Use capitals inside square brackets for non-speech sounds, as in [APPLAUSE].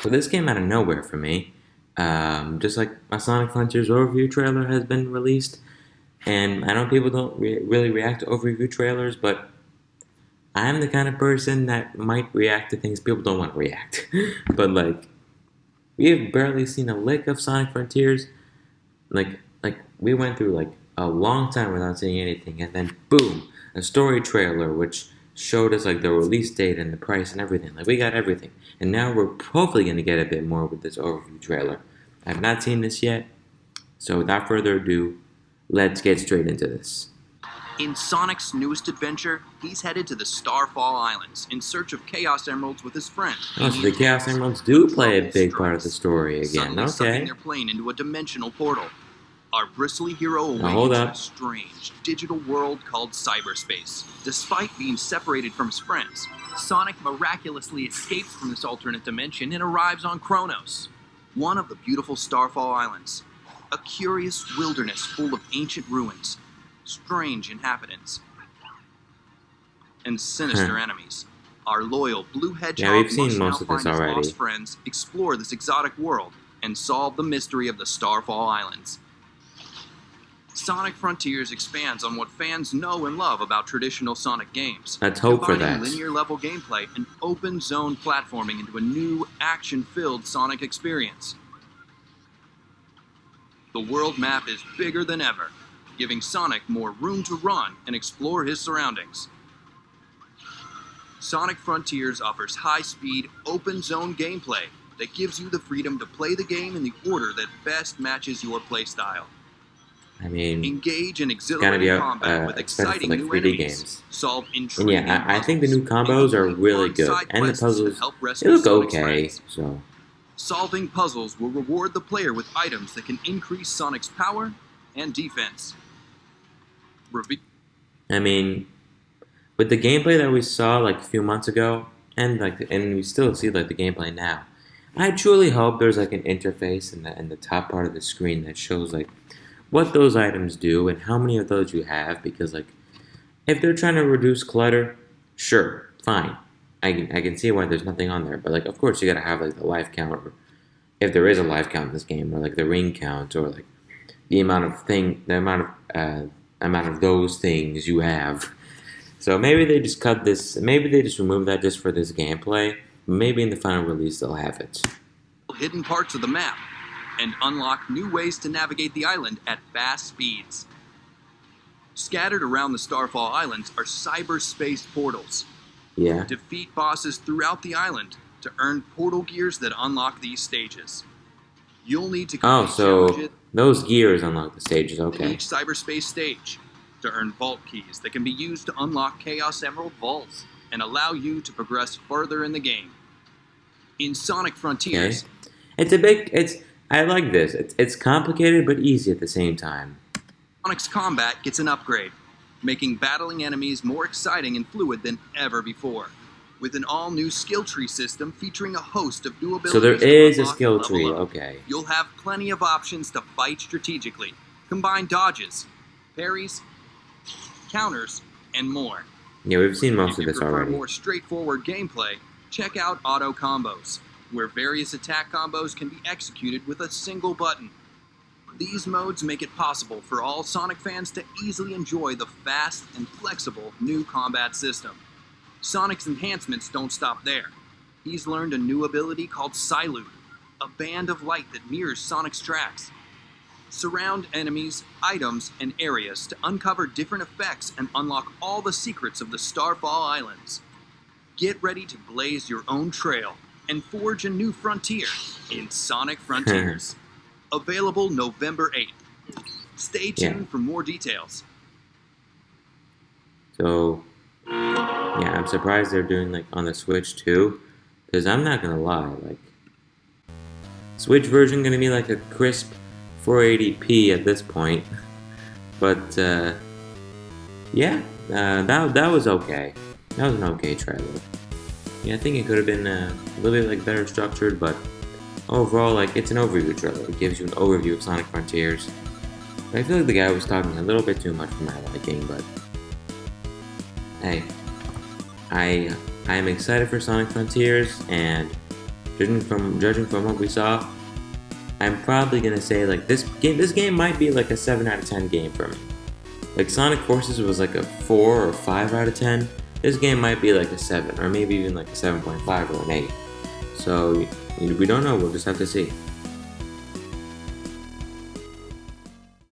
So this came out of nowhere for me. Um, just like my Sonic Frontiers overview trailer has been released, and I know people don't re really react to overview trailers, but I'm the kind of person that might react to things people don't want to react. [LAUGHS] but like, we have barely seen a lick of Sonic Frontiers. Like, like we went through like a long time without seeing anything, and then boom, a story trailer which showed us like the release date and the price and everything. Like we got everything, and now we're hopefully gonna get a bit more with this overview trailer. I have not seen this yet, so without further ado, let's get straight into this. In Sonic's newest adventure, he's headed to the Starfall Islands in search of Chaos Emeralds with his friend. Oh, so the Chaos Emeralds do play a big part of the story again. Suddenly Okay. their plane into a dimensional portal. Our bristly hero awakens in a strange digital world called cyberspace. Despite being separated from his friends, Sonic miraculously escapes from this alternate dimension and arrives on Kronos, one of the beautiful Starfall Islands. A curious wilderness full of ancient ruins, strange inhabitants, and sinister hmm. enemies. Our loyal Blue Hedgehog we've seen must most now of this find his already. lost friends, explore this exotic world, and solve the mystery of the Starfall Islands. Sonic Frontiers expands on what fans know and love about traditional Sonic games. Let's hope for that. linear level gameplay and open zone platforming into a new action-filled Sonic experience. The world map is bigger than ever, giving Sonic more room to run and explore his surroundings. Sonic Frontiers offers high-speed, open-zone gameplay that gives you the freedom to play the game in the order that best matches your playstyle. I mean, Engage in gotta exhilarating be combat uh, with exciting like new 3D enemies. games. Solve And intriguing yeah, I, I think the new combos are really good, and the puzzles help they look okay. friends. So Solving puzzles will reward the player with items that can increase Sonic's power and defense. Reve- I mean, with the gameplay that we saw like a few months ago, and like, and we still see like the gameplay now. I truly hope there's like an interface in the in the top part of the screen that shows like what those items do and how many of those you have. Because like, if they're trying to reduce clutter, sure, fine. I can I can see why there's nothing on there. But like, of course, you gotta have like the life count, or if there is a life count in this game, or like the ring count, or like the amount of thing, the amount of uh, amount of those things you have. So maybe they just cut this. Maybe they just remove that just for this gameplay. Maybe in the final release they'll have it. hidden parts of the map and unlock new ways to navigate the island at fast speeds. Scattered around the Starfall Islands are cyberspace portals. Yeah. Defeat bosses throughout the island to earn portal gears that unlock these stages. You'll need to Oh, so those gears unlock the stages. Okay. each cyberspace stage to earn vault keys that can be used to unlock Chaos Emerald vaults and allow you to progress further in the game. In Sonic Frontiers, Okay. It's a big. It's. I like this. It's it's complicated but easy at the same time. Sonic's combat gets an upgrade, making battling enemies more exciting and fluid than ever before. With an all-new skill tree system featuring a host of new abilities. So there is a skill tree. up. Okay. You'll have plenty of options to fight strategically, combine dodges, parries, counters, and more. Yeah, we've seen most if of this already. more straightforward gameplay, check out Auto Combos, where various attack combos can be executed with a single button. These modes make it possible for all Sonic fans to easily enjoy the fast and flexible new combat system. Sonic's enhancements don't stop there. He's learned a new ability called Cyloop, a band of light that mirrors Sonic's tracks. Surround enemies, items, and areas to uncover different effects and unlock all the secrets of the Starfall Islands. Get ready to blaze your own trail and forge a new frontier in Sonic [LAUGHS] Frontiers. Available November 8th. Stay Yeah. tuned for more details. So, yeah, I'm surprised they're doing like on the Switch too, because I'm not gonna lie, like Switch version gonna be like a crisp 480p at this point, but uh, yeah, uh, that that was okay. That was an okay trailer. Yeah, I think it could have been uh, a little bit like better structured, but overall, like it's an overview trailer. It gives you an overview of Sonic Frontiers. I feel like the guy was talking a little bit too much for my liking, but hey, I I am excited for Sonic Frontiers, and judging from judging from what we saw, I'm probably gonna say like this game. This game might be like a seven out of ten game for me. Like Sonic Forces was like a four or five out of ten. This game might be like a seven, or maybe even like a seven point five or an eight. So we don't know. We'll just have to see.